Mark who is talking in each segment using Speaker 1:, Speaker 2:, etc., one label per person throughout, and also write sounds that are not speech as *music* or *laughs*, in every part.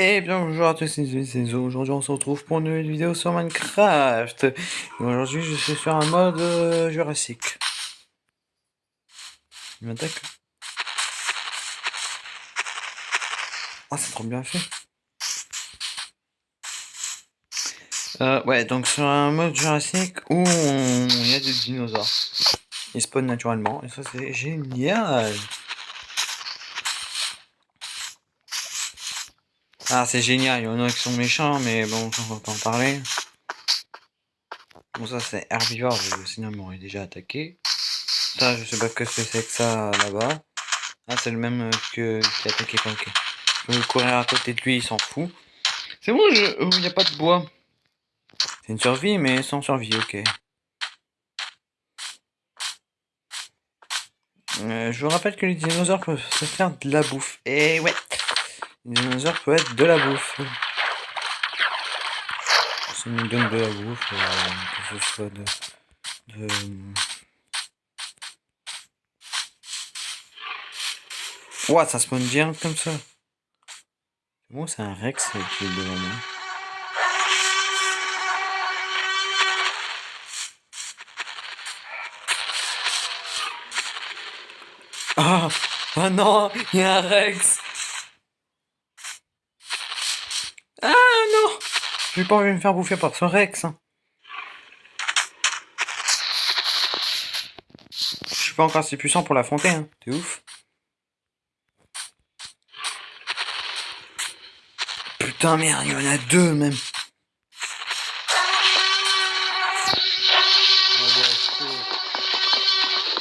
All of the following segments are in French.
Speaker 1: Et bien bonjour à tous, c'est. Aujourd'hui on se retrouve pour une nouvelle vidéo sur Minecraft. Aujourd'hui je suis sur un mode euh, Jurassique. Il m'attaque. Ah c'est trop bien fait. Euh, ouais donc sur un mode Jurassique où il y a des dinosaures. Ils spawnent naturellement et ça c'est génial. Ah, c'est génial, il y en a qui sont méchants, mais bon, on va pas en parler. Bon, ça, c'est herbivore, sinon, il m'aurait déjà attaqué. Ça, je sais pas que c'est que ça, là-bas. Ah, c'est le même que qui a attaqué Panquet. Je vais courir à côté de lui, il s'en fout. C'est bon, il n'y a pas de bois. C'est une survie, mais sans survie, ok. Euh, je vous rappelle que les dinosaures peuvent se faire de la bouffe. Et ouais les dinosaures peuvent être de la bouffe. Ça nous donne de la bouffe, euh, que ce soit de... de... Ouah, ça spawn bien comme ça. Bon, c'est un Rex qui est devant moi. Ah Oh non Il y a un Rex Ah non J'ai pas envie de me faire bouffer par ce Rex. Hein. Je suis pas encore assez puissant pour l'affronter, hein. T'es ouf. Putain merde, il y en a deux même.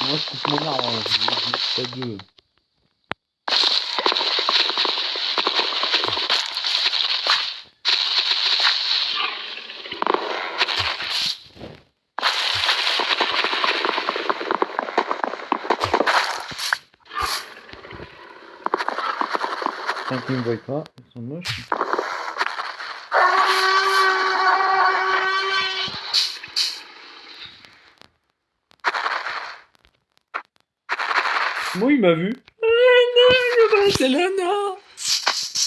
Speaker 1: Moi je deux. Tant qu'ils ne me voient pas, ils sont moches. Moi, il m'a vu. Ah non, je vais là, non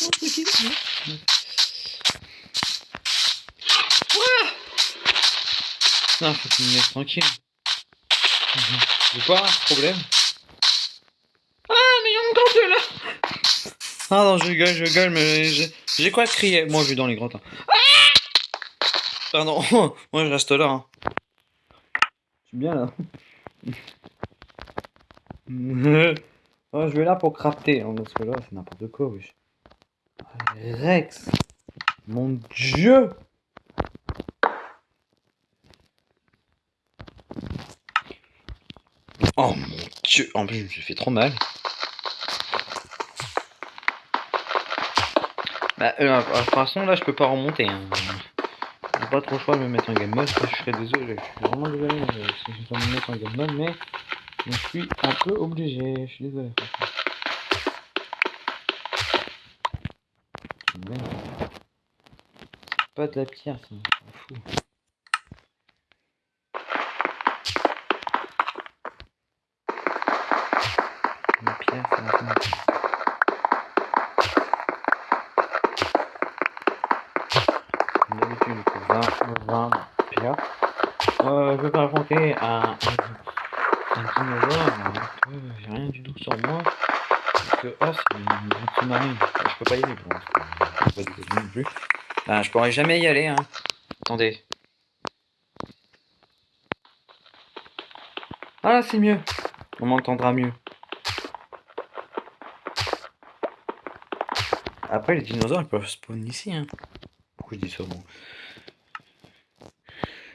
Speaker 1: Oh, tranquille. Non, faut qu'il me laisse tranquille. J'ai pas problème. Ah non, je gueule, je gueule, mais j'ai quoi crier? Moi, je vais dans les grottes. Hein. Pardon, *laughs* moi je reste là. Hein. Je suis bien là. *laughs* je vais là pour crafter, hein, parce que là, c'est n'importe quoi, wesh. Rex Mon dieu Oh mon dieu En plus, je me suis fait trop mal. Bah, euh, de toute façon, là, je peux pas remonter. Hein. J'ai pas trop le choix de me mettre en game mode. Je serais désolé. Je suis vraiment désolé euh, si je dois me mettre en game mode, mais je suis un peu obligé. Je suis désolé. Pas de la pierre, m'en fout. La pierre, ça m'en d'habitude 20, 20 pierres. Euh, je vais pas raconter un, dinosaure, j'ai rien du tout sur moi. Parce que, oh, c'est une sous-marine. Je peux pas y aller, je pas non plus. Ben, je pourrais jamais y aller, hein. Attendez. Ah là, c'est mieux. On m'entendra mieux. Après, les dinosaures, ils peuvent spawn ici, hein je dis ça bon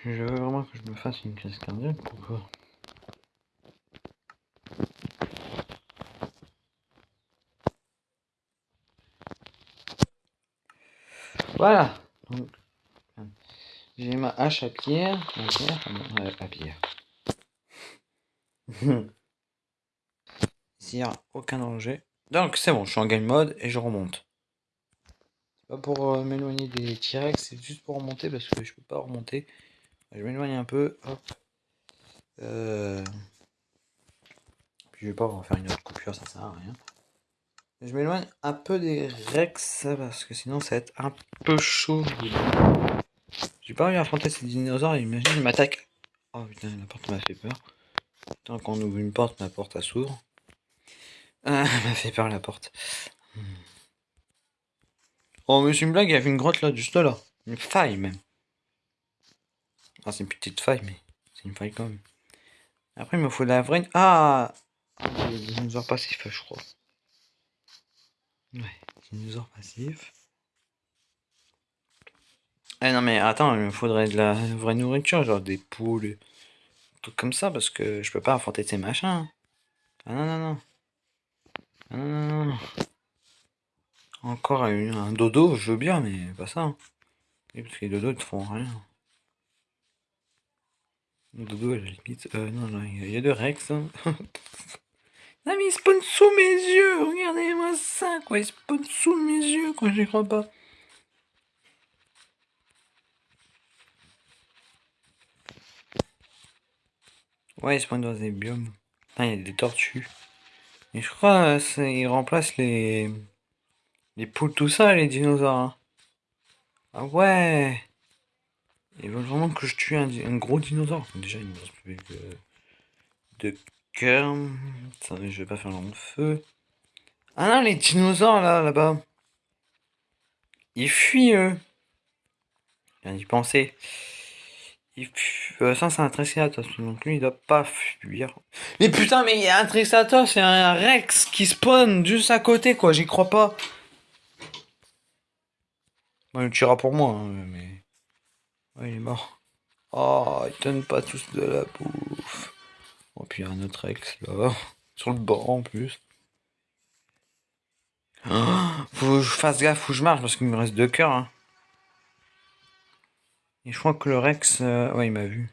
Speaker 1: Je veux vraiment que je me fasse une crise cardiaque pourquoi Voilà. j'ai ma hache à pierre, à pierre, à pierre. Ici, il n'y a aucun danger. Donc, c'est bon, je suis en game mode et je remonte. Pas pour euh, m'éloigner des T-Rex, c'est juste pour remonter parce que je peux pas remonter. Je m'éloigne un peu. Hop. Euh... Puis je vais pas refaire une autre coupure, ça sert à rien. Je m'éloigne un peu des Rex parce que sinon ça va être un peu chaud. J'ai pas envie d'affronter ces dinosaures, imagine, ils m'attaquent. Oh putain, la porte m'a fait peur. Tant qu'on ouvre une porte, ma porte s'ouvre. Ah, *laughs* m'a fait peur la porte. Oh, mais c'est une blague, il y avait une grotte là, juste là. Une faille même. Ah, c'est une petite faille, mais c'est une faille quand même. Après, il me faut de la vraie. Ah Des dinosaures passifs, je crois. Ouais, dinosaures passifs. Eh non, mais attends, il me faudrait de la vraie nourriture, genre des poules, trucs comme ça, parce que je peux pas affronter ces machins. Ah non, non, non. Ah non, non, non. Encore un, dodo, je veux bien, mais pas ça. Hein. parce que les dodos, ils te font rien. Dodo, à la limite. Euh, non, non, il y, a de Rex. Non, mais il spawn sous mes yeux. Regardez-moi ça, quoi. Il spawn sous mes yeux, quoi. J'y crois pas. Ouais, il spawn dans des biomes. Ah, il y a des tortues. Et je crois qu'ils remplacent les... Les poules, tout ça, les dinosaures. Ah ouais Ils veulent vraiment que je tue un, gros dinosaure. Déjà, il me reste plus que de cœur. je vais pas faire long feu. Ah non, les dinosaures, là, là-bas. Ils fuient, eux. Viens d'y penser. Euh, ça, c'est un triceratops. Donc lui, il doit pas fuir. Mais putain, mais il y a un triceratops et un rex qui spawn juste à côté, quoi. J'y crois pas. Bon, il tuera pour moi, hein, mais... Ouais, il est mort. Oh, ils donnent pas tous de la bouffe. Oh, puis il y a un autre ex, là. Sur le banc, en plus. Oh, faut que je fasse gaffe, faut je marche, parce qu'il me reste deux cœurs. Hein. Et je crois que le Rex... Euh, ouais, il m'a vu.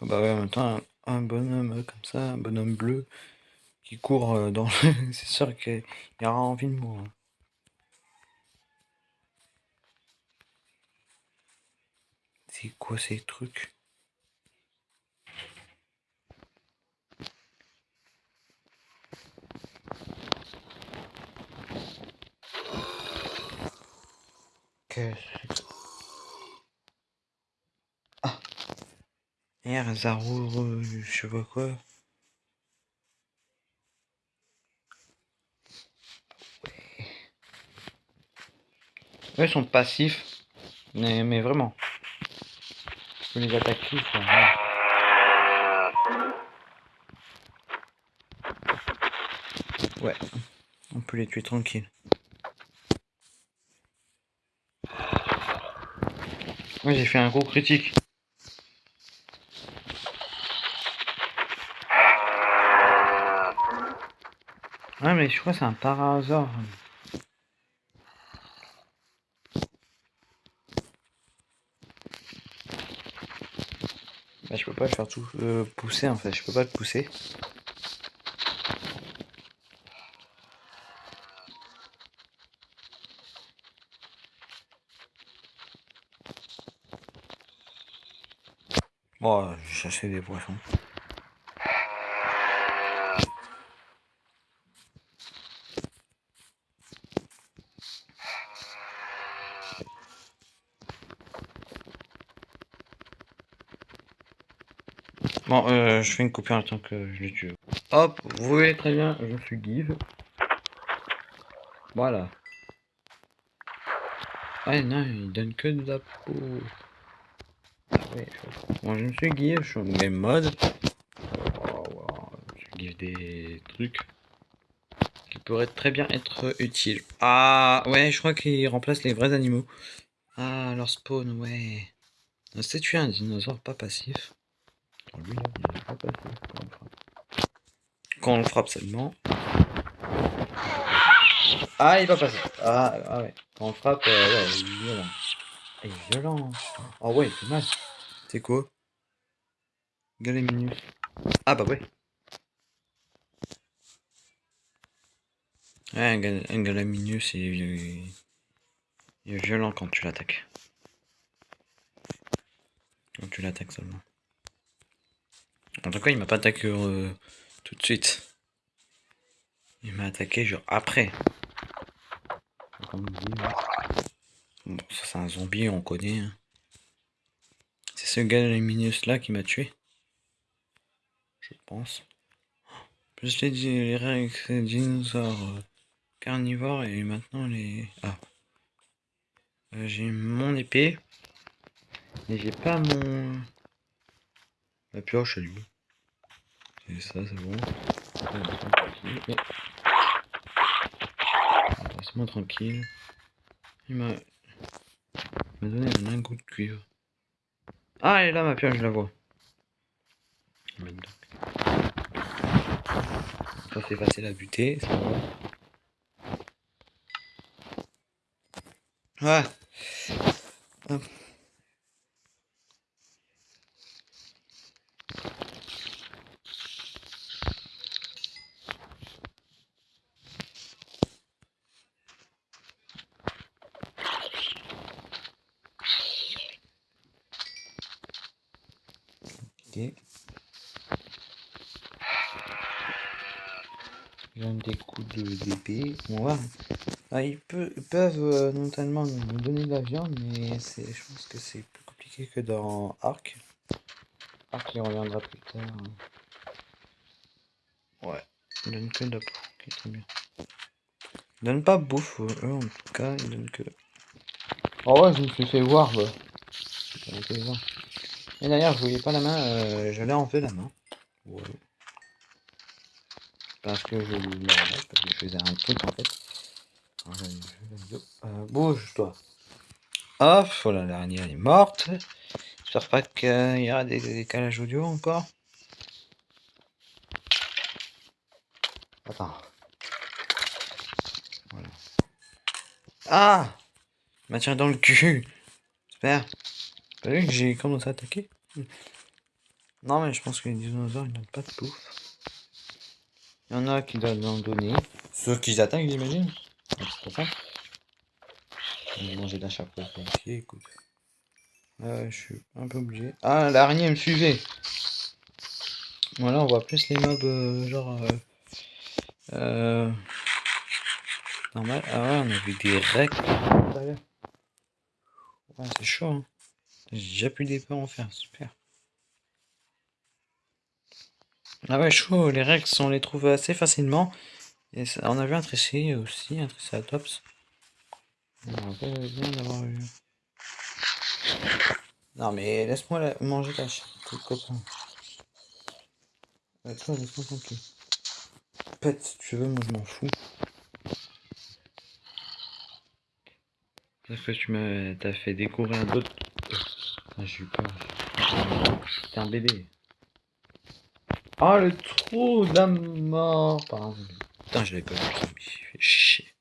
Speaker 1: Oh, bah ouais, en même temps, un, bonhomme euh, comme ça, un bonhomme bleu, qui court euh, dans le... *laughs* C'est sûr qu'il aura envie de moi. C'est quoi ces trucs? Ah! Merde, Zaro, je vois quoi. Ouais. ils sont passifs, mais, mais vraiment les attaquer. Ouais, on peut les tuer tranquille. Ouais, j'ai fait un gros critique. Ouais, mais je crois que c'est un par peux pas le faire tout euh, pousser en fait, je peux pas le pousser. Bon, je chercher des poissons. Euh, je fais une coupure en tant que je le tue. Hop, vous voyez très bien, je suis give. Voilà. Ah non, il donne que de la peau. Ah je me suis give, je suis en game mode. Oh, Je give des trucs qui pourraient très bien être utiles. Ah ouais, je crois qu'il remplace les vrais animaux. Ah, leur spawn, ouais. C'est tuer un dinosaure pas passif. Quand on le frappe seulement. Ah, il va passer. Ah, ah ouais. Quand on le frappe, euh, ouais, il est violent. Il est violent. Ah ouais, c'est mal. C'est quoi? Galaminus. Ah bah ouais. Ouais, un, gal un Galaminus, il est, il est violent quand tu l'attaques. Quand tu l'attaques seulement. En tout cas, il m'a pas attaqué euh, tout de suite. Il m'a attaqué genre après. Bon, ça c'est un zombie, on connaît. Hein. C'est ce gars lumineux là qui m'a tué. Je pense. Plus t'ai dit, les dinosaures euh, carnivores et maintenant les... Ah. Euh, j'ai mon épée. Mais j'ai pas mon... La pioche lui. Et ça, c'est bon. Laisse-moi tranquille. Il m'a donné un lingot de cuivre. Ah, elle est là, ma pioche, je la vois. Ça fait facile à buter, c'est bon. On va. Ah, ils, peuvent euh, notamment nous donner de la viande, mais je pense que c'est plus compliqué que dans Arc. Arc, il reviendra plus tard. Ouais, ils donnent que de la bouffe, très bien. Ils donnent pas bouffe, eux en tout cas, ils donnent que. Oh ouais, je me suis fait voir, bah. Et d'ailleurs, je voyais pas la main, euh, je l'ai enlevé la main. Parce que je, parce que je faisais un truc en fait. Euh, Bouge-toi. Hop, voilà, l'araignée elle est morte. J'espère pas qu'il y aura des décalages audio encore. Attends. Voilà. Ah M'a dans le cul. J'espère. T'as vu que j'ai commencé à attaquer? Non mais je pense que les dinosaures ils n'ont pas de pouf. Il y en a qui doivent en donner. Ceux qui attaquent j'imagine. C'est pas ça. Je manger d'un chapeau. Euh, je suis un peu obligé. Ah, l'araignée me suivait. Voilà, on voit plus les mobs euh, genre... Euh, euh, normal. Ah ouais, on a vu des recs. C'est chaud. Hein. J'ai plus d'épée en faire, super. Ah ouais, chaud, les Rex, on les trouve assez facilement. Et on a vu un Tricy aussi, un bien d'avoir eu. Non mais laisse-moi manger ta chatte, copain. Euh, toi, laisse-moi tranquille. Pète si tu veux, moi je m'en fous. Parce que tu m'as fait découvrir un autre? Ah, j'ai eu peur. T'es un bébé. Ah, le trou de la mort. Pardon. Putain, je l'avais pas vu, me fait chier.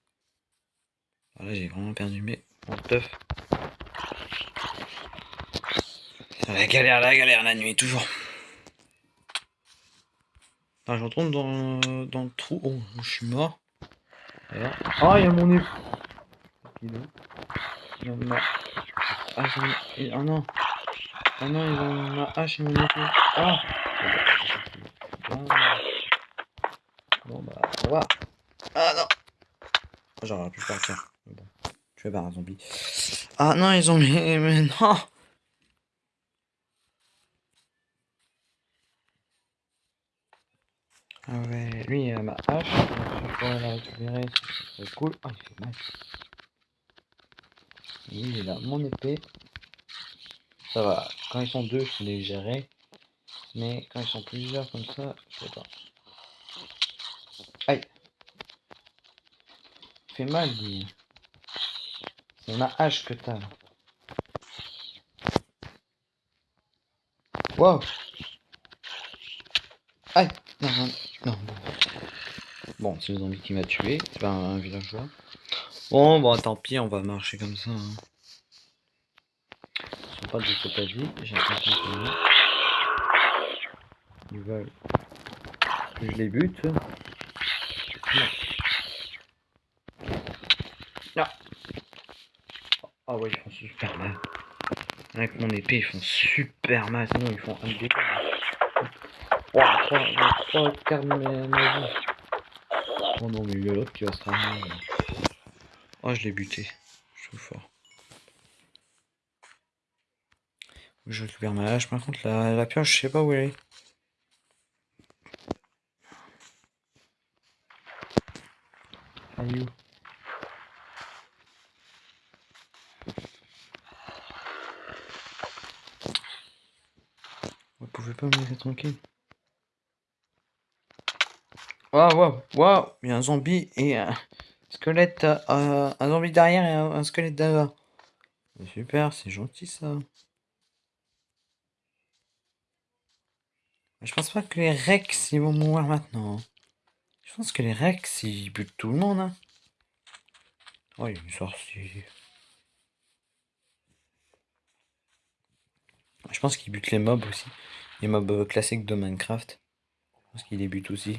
Speaker 1: Là, j'ai vraiment perdu mes... mon teuf. La galère, la galère, la nuit, toujours. Ah, je dans, dans le trou. Oh, je suis mort. Ah, il y a mon nez. Il a. Ah, non. Ah non, ils ont ma hache mon épée. Ah Bon bah, au revoir. Ah non J'aurais pu partir. Bon, je vais un zombie. Ah non, ils ont mis... *laughs* Mais non Ah ouais, lui il a ma hache, je pourrais la récupérer, c'est cool. Ah, il fait mal. il là, mon épée. Ça va, quand ils sont deux, je les gérer. Mais quand ils sont plusieurs comme ça, je sais pas. Aïe fait mal, lui. C'est ma hache que t'as. Wow Aïe Non, non, non, bon. C'est le zombie qui m'a tué. C'est pas un villageois. Bon, bon, tant pis, on va marcher comme ça. Hein. Pas de cette vie, j'ai l'impression que Ils veulent que je les bute. Ah. ah ouais, ils font super mal. Avec mon épée, ils font super mal. Sinon, ils font un dé. Trois, trois quarts de ma vie. Oh non, mais il y a l'autre qui va se ramener. Oh, je l'ai buté. Je suis fort. Je récupère ma hache. Par contre, la, la pioche, je sais pas où elle est. Vous pouvez pas me laisser tranquille. Waouh, waouh, waouh Il y a un zombie et un squelette, euh, un zombie derrière et un, squelette derrière. Super, c'est gentil ça. Je pense pas que les Rex ils vont mourir maintenant. Je pense que les Rex ils butent tout le monde. Hein. Oh, il y a une sorcière. Je pense qu'ils butent les mobs aussi. Les mobs classiques de Minecraft. Je pense qu'ils les butent aussi.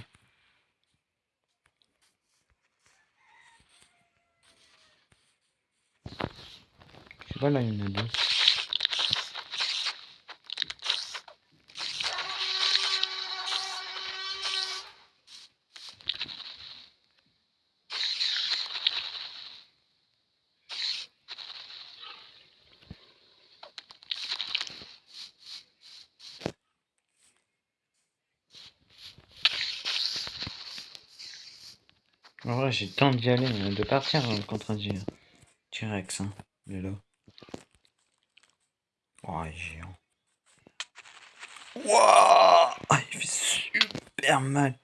Speaker 1: Voilà, il y en a deux. J'ai tant d'y aller, de partir contre un T-Rex, hein. Il est là. Oh, il est géant. Wouah ah, Il fait super mal.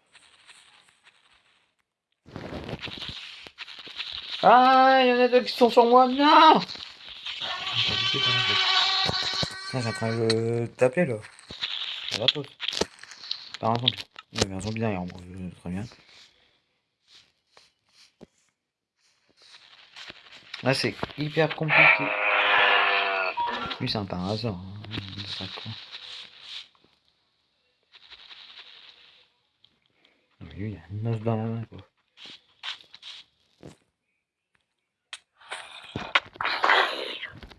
Speaker 1: Ah, il y en a deux qui sont sur moi. Non j'ai en train de taper là. Ça va pas. Par un zombie. Il y avait un zombie moi. Très bien. Là, c'est hyper compliqué. Lui, c'est un par hasard. Hein. Lui, il a une meuf dans la main, quoi.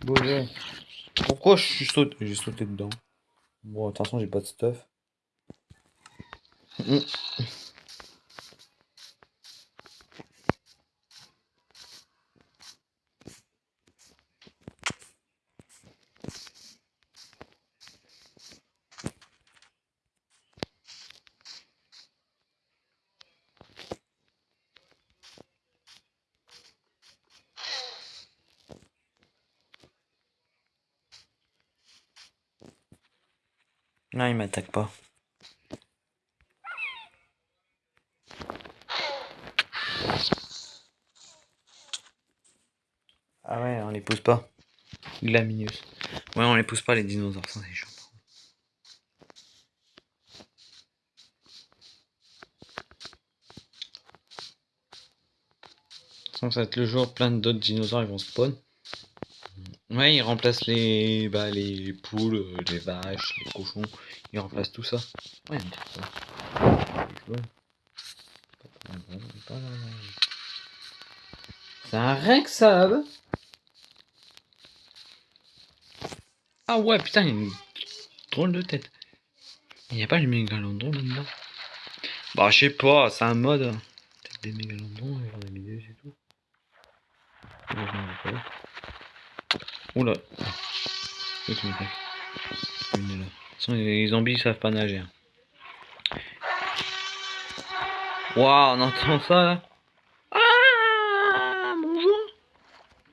Speaker 1: Bon, Pourquoi je suis sauté J'ai sauté dedans? Bon, façon, j'ai pas de stuff. M'attaque pas. Ah ouais, on les pousse pas. Glamineuse. Ouais, on les pousse pas les dinosaures, ça c'est chiant. ça va être le jour, plein d'autres dinosaures ils vont spawn. Ouais, il remplace les, bah, les poules, euh, les vaches, les cochons. Il remplace tout ça. Ouais, C'est un Rex, ça Ah ouais, putain, il a une drôle de tête. Il n'y a pas les mégalodons là-dedans Bah, je sais pas, c'est un mode. Peut-être des des milieux et tout. Oula. C'est m'attaque. Une là. Les zombies savent pas nager. Waouh, on entend ça là. Ah Bonjour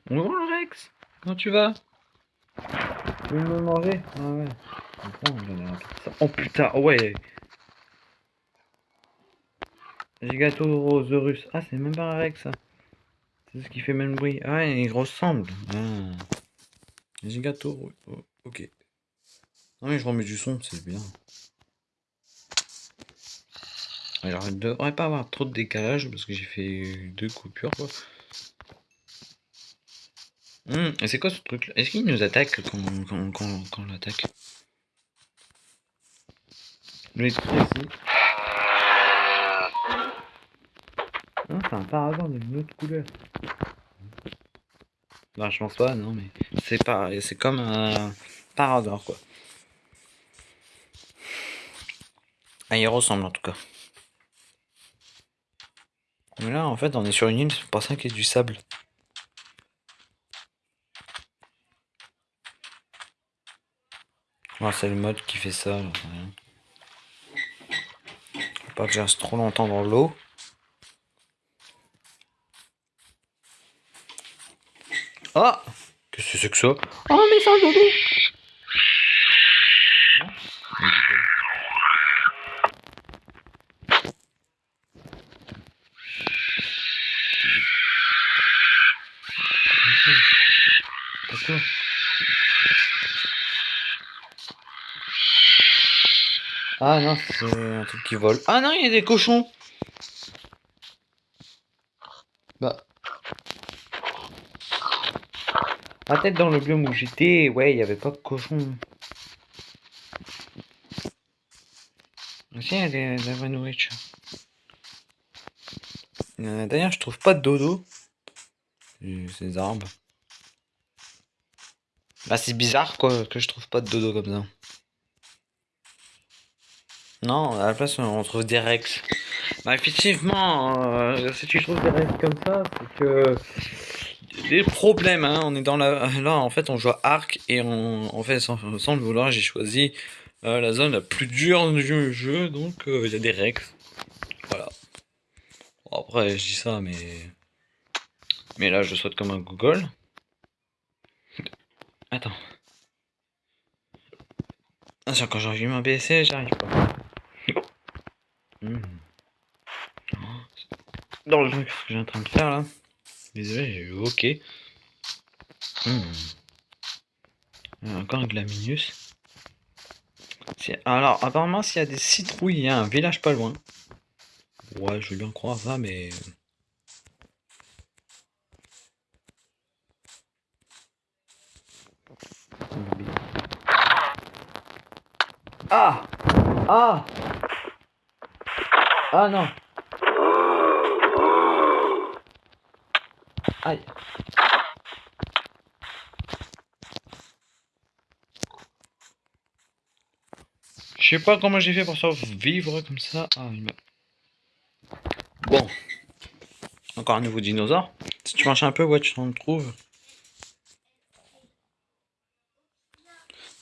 Speaker 1: Bonjour Rex Comment tu vas? Tu veux me manger? Ah ouais. Oh putain, ouais Gigatosaurus. Ah, c'est même pas un Rex. C'est ce qui fait même bruit. Ah, il ressemble. Ah. Gigato, oh, ok. Non mais je remets du son, c'est bien. Alors il ne devrait pas avoir trop de décalage parce que j'ai fait deux coupures quoi. Hum, et c'est quoi ce truc là Est-ce qu'il nous attaque quand, quand, quand, quand on l'attaque? Non, c'est un paragon d'une autre couleur. Non, je pense pas, non, mais c'est pas, c'est comme un parador, quoi. Ah, il ressemble en tout cas. Mais là, en fait, on est sur une île, c'est pour ça qu'il y a du sable. C'est le mode qui fait ça, là, Faut pas que je reste trop longtemps dans l'eau. Ah Qu'est-ce que c'est que ça? Oh, mais ça, dodo Ah non, c'est un truc qui vole. Ah non, il y a des cochons Bah... Peut-être dans le biome où j'étais, ouais, il n'y avait pas de cochons. Aussi, il y a de la vraie nourriture. Euh, d'ailleurs, je trouve pas de dodo. Ces arbres. Bah, c'est bizarre, quoi, que je trouve pas de dodo comme ça. Non, à la place, on trouve des rex. Bah, effectivement, euh, si tu trouves des rex comme ça, c'est que... Des problèmes, hein, on est dans la... Là, en fait, on joue Arc, et on... en fait, sans, le vouloir, j'ai choisi euh, la zone la plus dure du jeu, donc euh, il y a des rex. Voilà. après, je dis ça, mais... Mais là, je saute comme un Google. Attends. Attention, quand j'arrive à baisser, j'arrive pas. Dans le truc que j'ai en train de faire là. Désolé, j'ai eu OK. Hmm. Encore un Glaminus. Alors, apparemment, s'il y a des citrouilles, il y a un village pas loin. Ouais, je veux bien croire ça, mais... Ah Ah Ah non Aïe Je sais pas comment j'ai fait pour survivre comme ça. Ah, Bon. Encore un nouveau dinosaure. Si tu marches un peu, ouais, tu t'en trouves.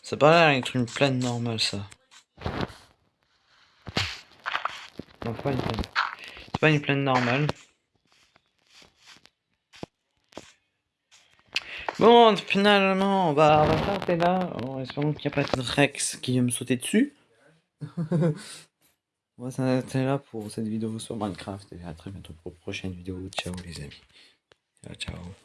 Speaker 1: Ça paraît être une plaine normale, ça. Non, pas une plaine. C'est pas une plaine normale. Bon, finalement, on va, on va s'arrêter là. En espérant qu'il n'y a pas de Rex qui vient me sauter dessus. *laughs* on va s'arrêter là pour cette vidéo sur Minecraft. Et à très bientôt pour une prochaine vidéo. Ciao les amis. Ciao, ciao.